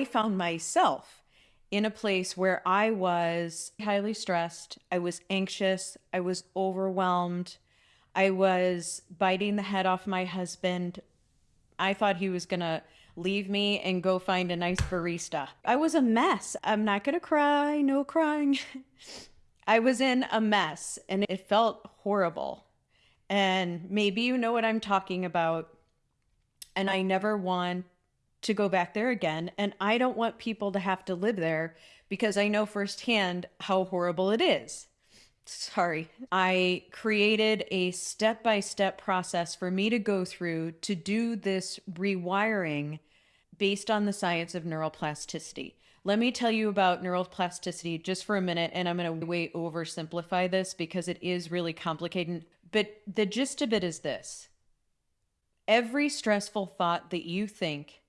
I found myself in a place where I was highly stressed, I was anxious, I was overwhelmed, I was biting the head off my husband. I thought he was going to leave me and go find a nice barista. I was a mess. I'm not going to cry, no crying. I was in a mess and it felt horrible. And maybe you know what I'm talking about. And I never want to go back there again. And I don't want people to have to live there because I know firsthand how horrible it is. Sorry. I created a step by step process for me to go through to do this rewiring based on the science of neuroplasticity. Let me tell you about neuroplasticity just for a minute, and I'm going to way oversimplify this because it is really complicated. But the gist of it is this every stressful thought that you think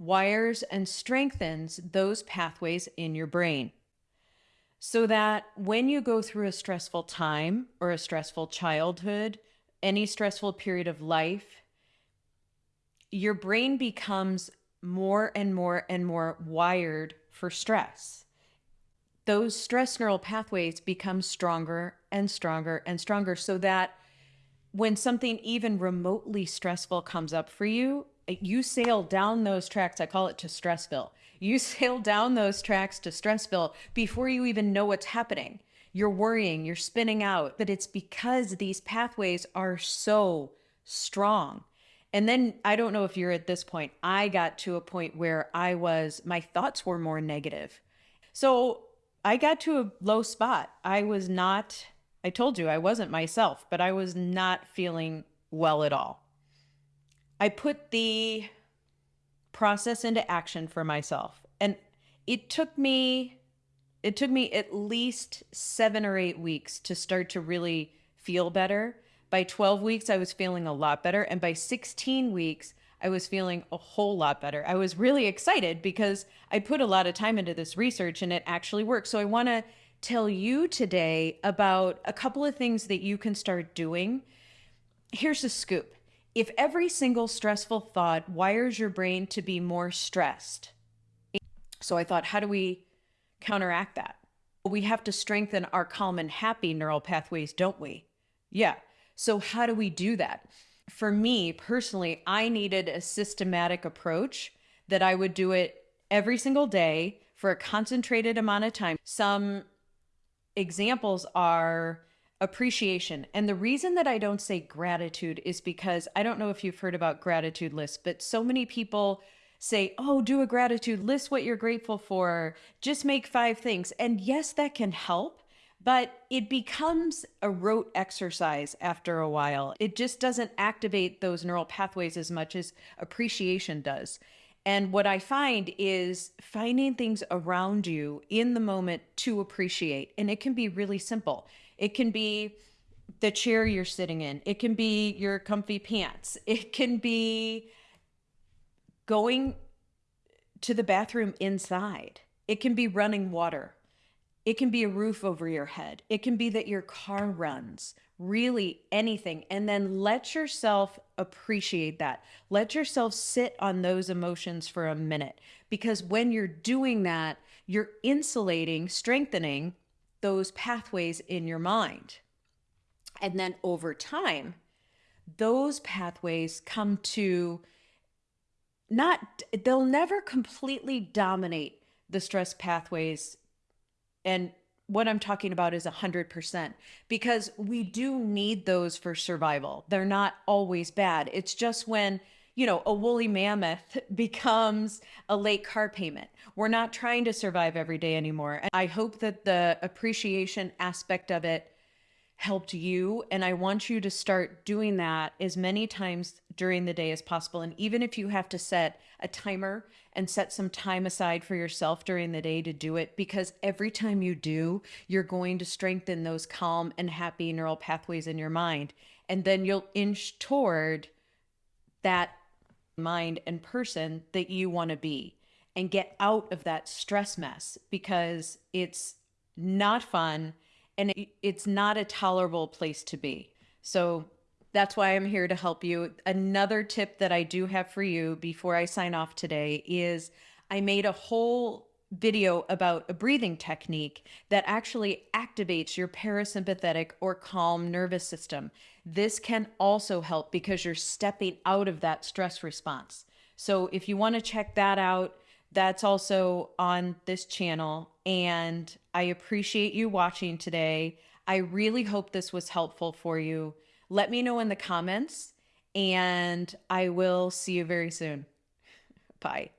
wires and strengthens those pathways in your brain. So that when you go through a stressful time or a stressful childhood, any stressful period of life, your brain becomes more and more and more wired for stress. Those stress neural pathways become stronger and stronger and stronger so that when something even remotely stressful comes up for you, you sail down those tracks. I call it to Stressville. You sail down those tracks to Stressville before you even know what's happening. You're worrying, you're spinning out, but it's because these pathways are so strong. And then I don't know if you're at this point. I got to a point where I was, my thoughts were more negative. So I got to a low spot. I was not, I told you I wasn't myself, but I was not feeling well at all. I put the process into action for myself. And it took me it took me at least 7 or 8 weeks to start to really feel better. By 12 weeks I was feeling a lot better and by 16 weeks I was feeling a whole lot better. I was really excited because I put a lot of time into this research and it actually worked. So I want to tell you today about a couple of things that you can start doing. Here's the scoop if every single stressful thought wires your brain to be more stressed, so I thought, how do we counteract that? We have to strengthen our calm and happy neural pathways, don't we? Yeah. So, how do we do that? For me personally, I needed a systematic approach that I would do it every single day for a concentrated amount of time. Some examples are appreciation. And the reason that I don't say gratitude is because I don't know if you've heard about gratitude lists, but so many people say, oh, do a gratitude list what you're grateful for, just make five things. And yes, that can help, but it becomes a rote exercise after a while. It just doesn't activate those neural pathways as much as appreciation does. And what I find is finding things around you in the moment to appreciate. And it can be really simple. It can be the chair you're sitting in. It can be your comfy pants. It can be going to the bathroom inside. It can be running water. It can be a roof over your head. It can be that your car runs, really anything. And then let yourself appreciate that. Let yourself sit on those emotions for a minute. Because when you're doing that, you're insulating, strengthening those pathways in your mind. And then over time, those pathways come to not, they'll never completely dominate the stress pathways. And what I'm talking about is 100% because we do need those for survival. They're not always bad. It's just when you know, a woolly mammoth becomes a late car payment. We're not trying to survive every day anymore. And I hope that the appreciation aspect of it helped you. And I want you to start doing that as many times during the day as possible. And even if you have to set a timer and set some time aside for yourself during the day to do it, because every time you do, you're going to strengthen those calm and happy neural pathways in your mind. And then you'll inch toward that mind and person that you want to be and get out of that stress mess because it's not fun and it's not a tolerable place to be. So that's why I'm here to help you. Another tip that I do have for you before I sign off today is I made a whole video about a breathing technique that actually activates your parasympathetic or calm nervous system. This can also help because you're stepping out of that stress response. So if you want to check that out, that's also on this channel. And I appreciate you watching today. I really hope this was helpful for you. Let me know in the comments, and I will see you very soon. Bye.